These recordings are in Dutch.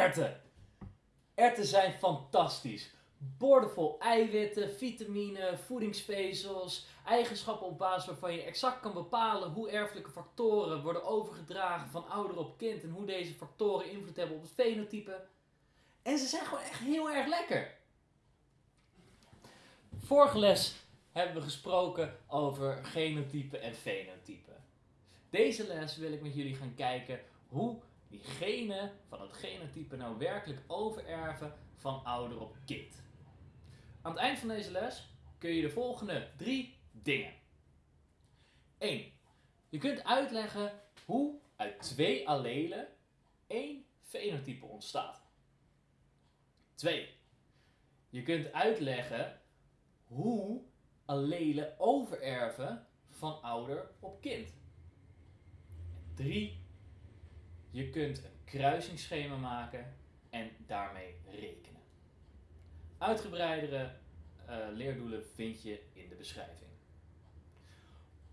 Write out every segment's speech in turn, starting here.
Erten. Erten zijn fantastisch. Boordevol eiwitten, vitamine, voedingsvezels, eigenschappen op basis waarvan je exact kan bepalen hoe erfelijke factoren worden overgedragen van ouder op kind en hoe deze factoren invloed hebben op het fenotype. En ze zijn gewoon echt heel erg lekker. Vorige les hebben we gesproken over genotype en fenotype. Deze les wil ik met jullie gaan kijken hoe die genen van het genotype nou werkelijk overerven van ouder op kind. Aan het eind van deze les kun je de volgende drie dingen. 1. Je kunt uitleggen hoe uit twee allelen één fenotype ontstaat. 2. Je kunt uitleggen hoe allelen overerven van ouder op kind. 3. Je kunt een kruisingsschema maken en daarmee rekenen. Uitgebreidere uh, leerdoelen vind je in de beschrijving.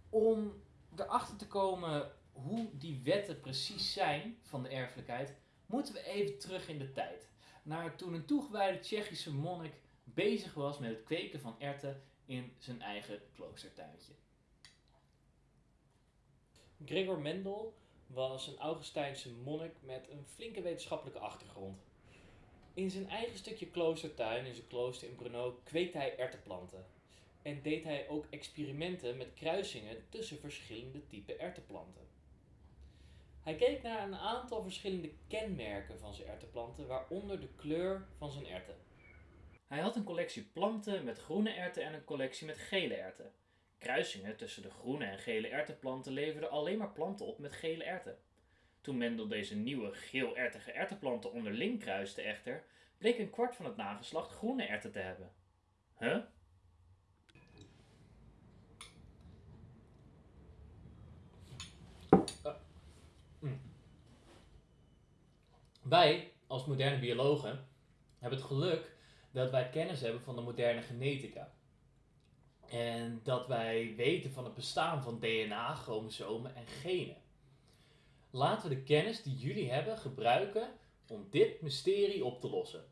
Om erachter te komen hoe die wetten precies zijn van de erfelijkheid, moeten we even terug in de tijd. Naar toen een toegewijde Tsjechische monnik bezig was met het kweken van erten in zijn eigen kloostertuintje. Gregor Mendel was een Augustijnse monnik met een flinke wetenschappelijke achtergrond. In zijn eigen stukje kloostertuin in zijn klooster in Brno kweekte hij ertenplanten. En deed hij ook experimenten met kruisingen tussen verschillende typen ertenplanten. Hij keek naar een aantal verschillende kenmerken van zijn ertenplanten, waaronder de kleur van zijn erten. Hij had een collectie planten met groene erten en een collectie met gele erten. Kruisingen tussen de groene en gele ertenplanten leverden alleen maar planten op met gele erten. Toen Mendel deze nieuwe geel-ertige ertenplanten onderling kruiste echter, bleek een kwart van het nageslacht groene erten te hebben. Huh? Uh. Mm. Wij, als moderne biologen, hebben het geluk dat wij kennis hebben van de moderne genetica. En dat wij weten van het bestaan van DNA, chromosomen en genen. Laten we de kennis die jullie hebben gebruiken om dit mysterie op te lossen.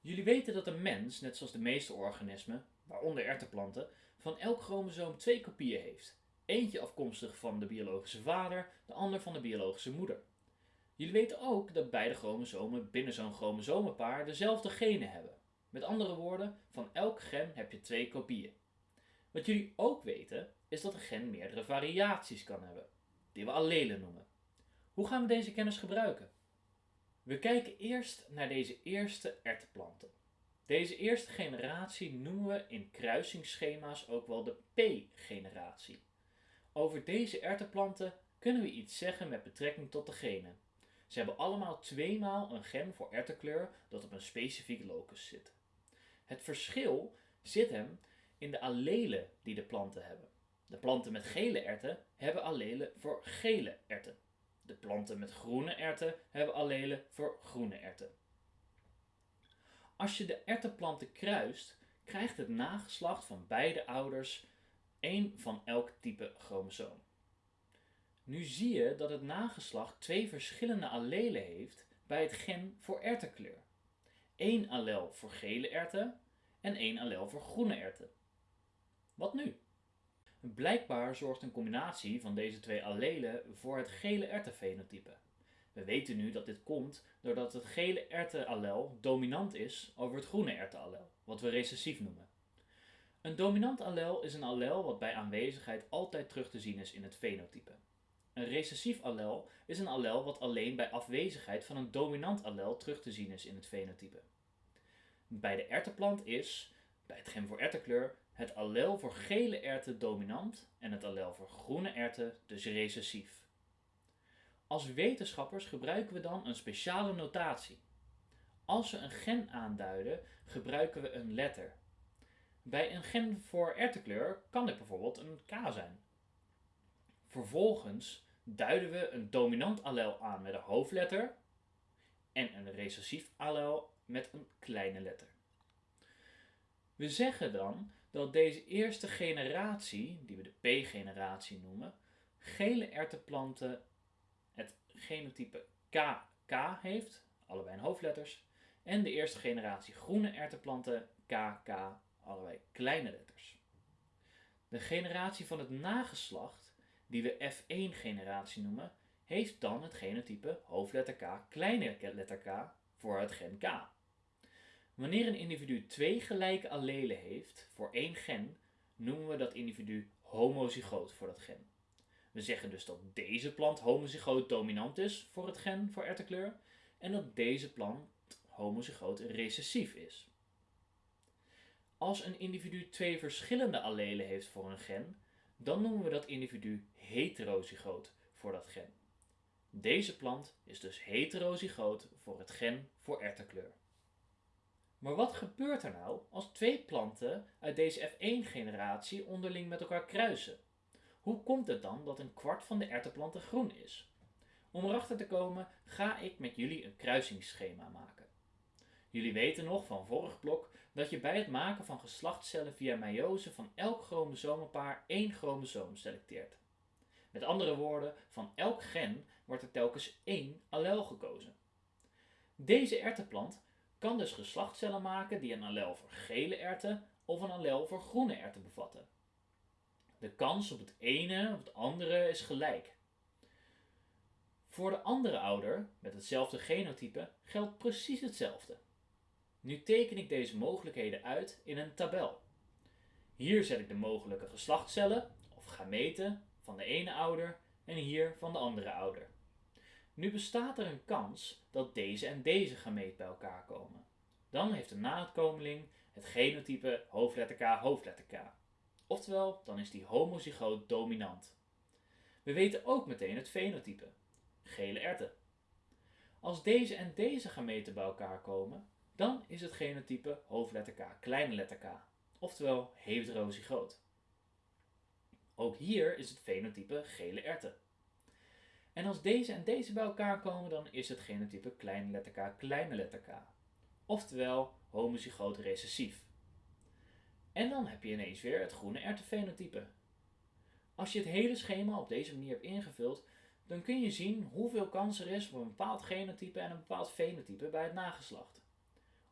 Jullie weten dat een mens, net zoals de meeste organismen, waaronder ertenplanten, van elk chromosoom twee kopieën heeft. Eentje afkomstig van de biologische vader, de ander van de biologische moeder. Jullie weten ook dat beide chromosomen binnen zo'n chromosomenpaar dezelfde genen hebben. Met andere woorden, van elk gen heb je twee kopieën. Wat jullie ook weten, is dat een gen meerdere variaties kan hebben, die we allelen noemen. Hoe gaan we deze kennis gebruiken? We kijken eerst naar deze eerste ertplanten. Deze eerste generatie noemen we in kruisingsschema's ook wel de P-generatie. Over deze erteplanten kunnen we iets zeggen met betrekking tot de genen. Ze hebben allemaal tweemaal een gen voor ertekleur dat op een specifiek locus zit. Het verschil zit hem in de allelen die de planten hebben. De planten met gele erten hebben allelen voor gele erten. De planten met groene erten hebben allelen voor groene erten. Als je de ertenplanten kruist, krijgt het nageslacht van beide ouders één van elk type chromosoom. Nu zie je dat het nageslacht twee verschillende allelen heeft bij het gen voor ertenkleur. Eén allel voor gele erten en één allel voor groene erten. Wat nu? Blijkbaar zorgt een combinatie van deze twee allelen voor het gele ertenfenotype. We weten nu dat dit komt doordat het gele ertenallel dominant is over het groene ertenallel, wat we recessief noemen. Een dominant allel is een allel wat bij aanwezigheid altijd terug te zien is in het fenotype. Een recessief allel is een allel wat alleen bij afwezigheid van een dominant allel terug te zien is in het fenotype. Bij de ertenplant is, bij het gen voor ertenkleur, het allel voor gele erten dominant en het allel voor groene erten dus recessief. Als wetenschappers gebruiken we dan een speciale notatie. Als we een gen aanduiden, gebruiken we een letter. Bij een gen voor ertenkleur kan dit bijvoorbeeld een K zijn. Vervolgens duiden we een dominant allel aan met een hoofdletter en een recessief allel met een kleine letter. We zeggen dan dat deze eerste generatie, die we de P-generatie noemen, gele ertenplanten het genotype KK heeft, allebei in hoofdletters. En de eerste generatie groene erwtenplanten KK, allebei kleine letters. De generatie van het nageslacht, die we F1-generatie noemen, heeft dan het genotype hoofdletter K, kleine letter K voor het gen K. Wanneer een individu twee gelijke allelen heeft voor één gen, noemen we dat individu homozygoot voor dat gen. We zeggen dus dat deze plant homozygoot dominant is voor het gen voor erwtenkleur en dat deze plant homozygoot recessief is. Als een individu twee verschillende allelen heeft voor een gen, dan noemen we dat individu heterozygoot voor dat gen. Deze plant is dus heterozygoot voor het gen voor erwtenkleur. Maar wat gebeurt er nou als twee planten uit deze F1-generatie onderling met elkaar kruisen? Hoe komt het dan dat een kwart van de erwtenplanten groen is? Om erachter te komen ga ik met jullie een kruisingsschema maken. Jullie weten nog van vorig blok dat je bij het maken van geslachtscellen via meiose van elk chromosomenpaar één chromosoom selecteert. Met andere woorden, van elk gen wordt er telkens één allel gekozen. Deze erwtenplant kan dus geslachtscellen maken die een allel voor gele erwten of een allel voor groene erwten bevatten. De kans op het ene of het andere is gelijk. Voor de andere ouder met hetzelfde genotype geldt precies hetzelfde. Nu teken ik deze mogelijkheden uit in een tabel. Hier zet ik de mogelijke geslachtscellen of gameten van de ene ouder en hier van de andere ouder. Nu bestaat er een kans dat deze en deze gameet bij elkaar komen. Dan heeft de naadkomeling het genotype hoofdletter K hoofdletter K. Oftewel, dan is die homozygoot dominant. We weten ook meteen het fenotype. Gele erten. Als deze en deze gameten bij elkaar komen, dan is het genotype hoofdletter K, kleine letter K. Oftewel heterozygoot. Ook hier is het fenotype gele erten. En als deze en deze bij elkaar komen, dan is het genotype kleine letter K, kleine letter K. Oftewel homozygoot recessief. En dan heb je ineens weer het groene erwtenfenotype. Als je het hele schema op deze manier hebt ingevuld, dan kun je zien hoeveel kans er is op een bepaald genotype en een bepaald fenotype bij het nageslacht.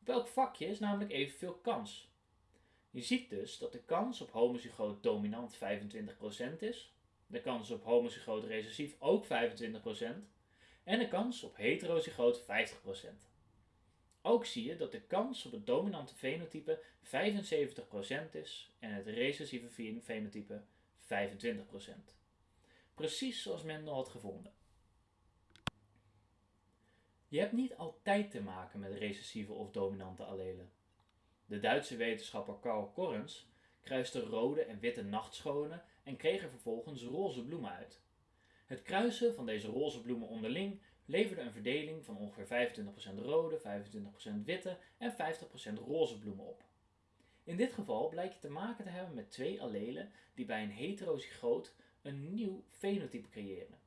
Op elk vakje is namelijk evenveel kans. Je ziet dus dat de kans op homozygoot dominant 25% is, de kans op homozygoot recessief ook 25% en de kans op heterozygoot 50%. Ook zie je dat de kans op het dominante fenotype 75% is en het recessieve fenotype 25%. Precies zoals Mendel had gevonden. Je hebt niet altijd te maken met recessieve of dominante allelen. De Duitse wetenschapper Karl Korrens kruiste rode en witte nachtschonen en kreeg er vervolgens roze bloemen uit. Het kruisen van deze roze bloemen onderling leverde een verdeling van ongeveer 25% rode, 25% witte en 50% roze bloemen op. In dit geval blijkt je te maken te hebben met twee allelen die bij een heterozygoot een nieuw fenotype creëren.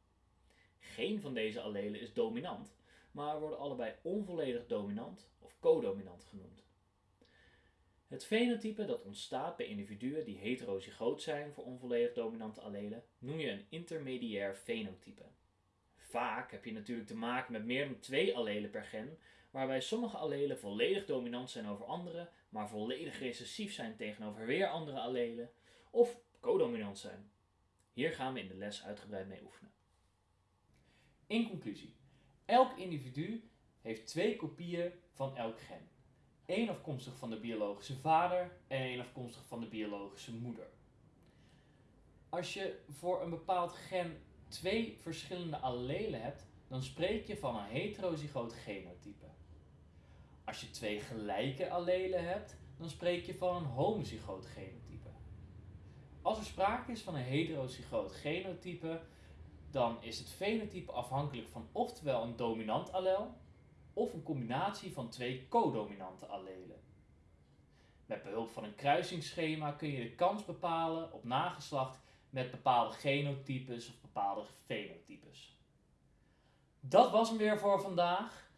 Geen van deze allelen is dominant, maar worden allebei onvolledig dominant of codominant genoemd. Het fenotype dat ontstaat bij individuen die heterozygoot zijn voor onvolledig dominante allelen noem je een intermediair fenotype. Vaak heb je natuurlijk te maken met meer dan twee allelen per gen, waarbij sommige allelen volledig dominant zijn over andere, maar volledig recessief zijn tegenover weer andere allelen, of codominant zijn. Hier gaan we in de les uitgebreid mee oefenen. In conclusie, elk individu heeft twee kopieën van elk gen. Eén afkomstig van de biologische vader en één afkomstig van de biologische moeder. Als je voor een bepaald gen twee verschillende allelen hebt, dan spreek je van een heterozygoot genotype. Als je twee gelijke allelen hebt, dan spreek je van een homozygoot genotype. Als er sprake is van een heterozygoot genotype, dan is het fenotype afhankelijk van oftewel een dominant allel of een combinatie van twee codominante allelen. Met behulp van een kruisingsschema kun je de kans bepalen op nageslacht met bepaalde genotypes of bepaalde fenotypes. Dat was hem weer voor vandaag.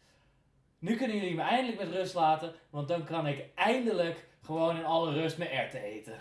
Nu kunnen jullie me eindelijk met rust laten, want dan kan ik eindelijk gewoon in alle rust mijn erwten eten.